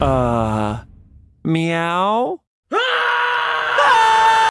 Uh, meow?